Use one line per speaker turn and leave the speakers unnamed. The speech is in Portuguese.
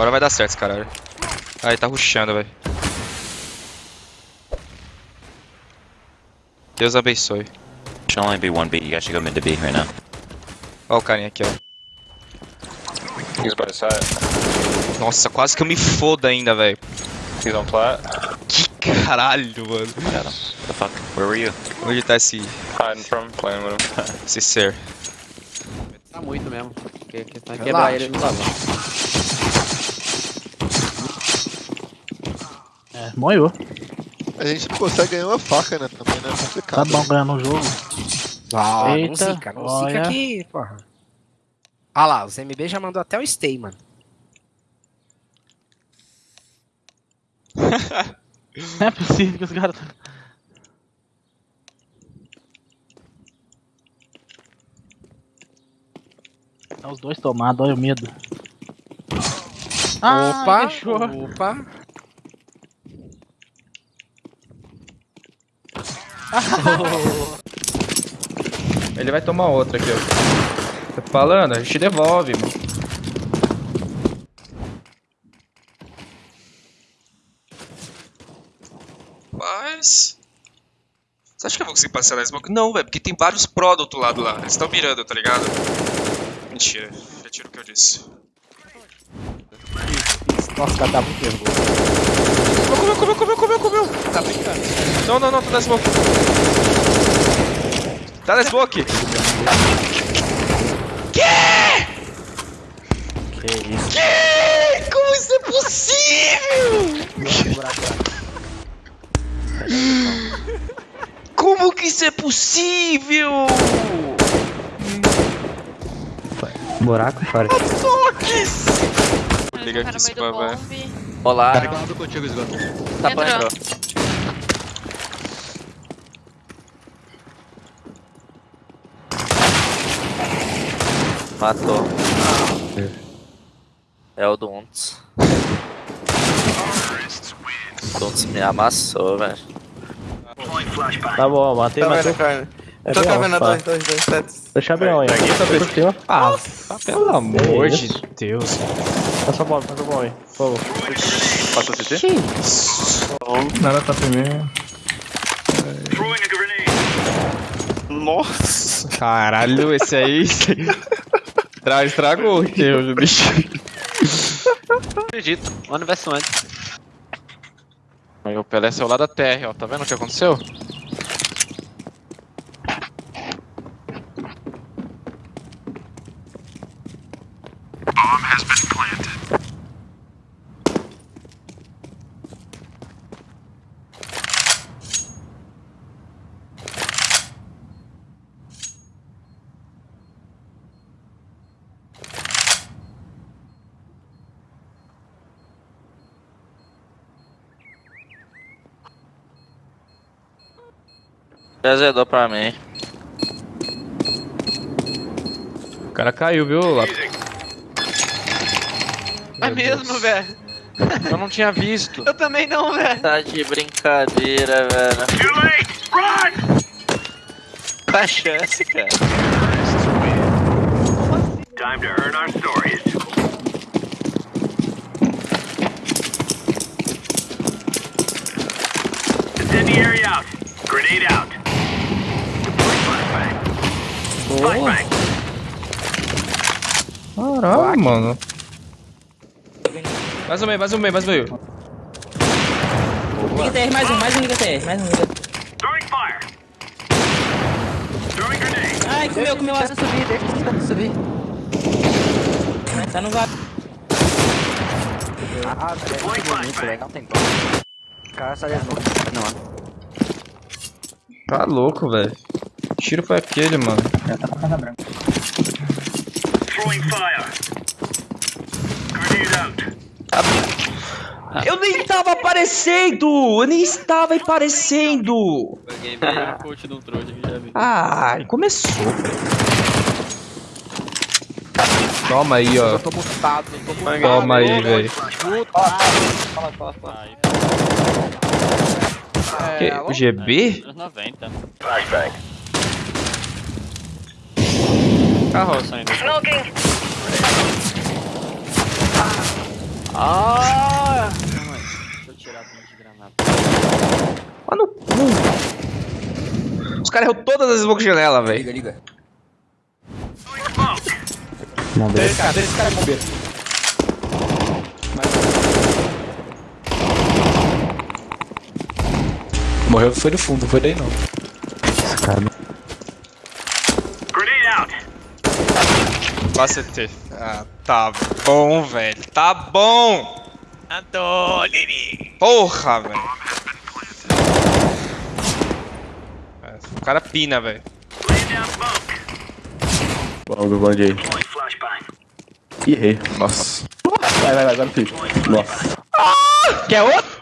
Agora vai dar certo esse caralho. Aí tá rushando, velho. Deus abençoe.
Should only be one B. You guys should go mid to B right now.
Ó o carinha aqui, ó.
He's by side.
Nossa, quase que eu me foda ainda, velho.
He's on plat.
Que caralho, mano.
Got him. The fuck? Where were you?
Onde tá esse,
Hiding from, playing with him.
esse ser?
Tá muito mesmo. Que, que
Relaxa.
quebrar ele no salão.
É, moiou.
A gente não consegue ganhar uma faca, né? Também, né? É
Tá
complicado.
bom ganhando o jogo.
Ah, não
Eita,
zica, não
olha.
zica aqui, porra. Ah lá, o ZMB já mandou até o stay, mano.
Não é possível que os caras. tá- Tá os dois tomados, olha o medo. Ah,
opa,
fechou.
opa.
Ele vai tomar outra aqui, ó. Tô falando, a gente devolve, mano.
Mas. Você acha que eu vou conseguir passar na smoke? Não, velho, porque tem vários pro do outro lado lá. Eles estão mirando, tá ligado? Mentira, retiro o que eu disse.
Nossa, o cara tá muito nervoso.
Comeu, comeu, comeu, comeu, comeu!
Tá brincando.
Não, não, não, tá na smoke. Tá na smoke!
Que isso?
Que? Como isso é possível? Como que isso é possível?
Buraco, fora.
Toques! Liga aqui,
do
spam, velho.
Olá.
Tá bom,
Entrou.
bro. Matou. É o Dunts. Dunts me amassou, velho.
Tá bom, matei, matei. É
Tô
pá.
dois, dois, dois, sete.
Deixa bem aí.
Peguei essa
cima. Ah,
Pelo amor de. Deus.
passa a bola, passa a bola aí. Por favor.
Passou CT?
Nada tá primeiro.
Nossa!
Caralho, esse aí. Tra- Estragou o teu, bicho.
Acredito. One vs one.
Aí o Pelé saiu lá da terra, ó. Tá vendo o que aconteceu?
Azedou pra mim.
O cara caiu, viu, Lapo?
É mesmo, velho.
Eu não tinha visto.
Eu também não, velho.
Tá de brincadeira, velho. Qual a chance, cara?
Time to earn our stories. Incendiary out. Grenade out. Flashbang.
Caralho, mano.
Mais um meio, mais um meio, mais um meio.
Liga TR, mais um, mais um liga TR, mais um liga. Ai, comeu, comeu. Deixa eu subir, deixa eu subir. Tá no vago.
Deploy flashbang.
Não tem como. O cara saiu Não,
Tá louco, velho. Tiro foi aquele, mano?
Throwing fire. Grenade out.
Eu nem estava aparecendo! Eu nem estava aparecendo!
Peguei bem o coach do trouxa que já vi.
Ai, começou.
Toma aí, ó.
Eu tô mutado, eu tô mutado.
Toma aí, velho.
É,
Que-
alô?
O GB?
90.
Carroça ainda.
Smoking.
Ah! Calma aí. Deixa eu tirar 20 granadas.
Lá no cu. Os caras erram todas as smoke janela, velho.
Liga, liga.
Smoke.
Cadê esse cara bombeiro?
Morreu foi no fundo, não foi daí não.
Grenade
CT. Ah, tá bom, velho. Tá bom. Antônio. Porra, velho. É, O cara pina, velho.
Guardei.
Deploying flashbang.
Ih, errei. Nossa. Vai, vai, vai, filho. Nossa.
Quer outro?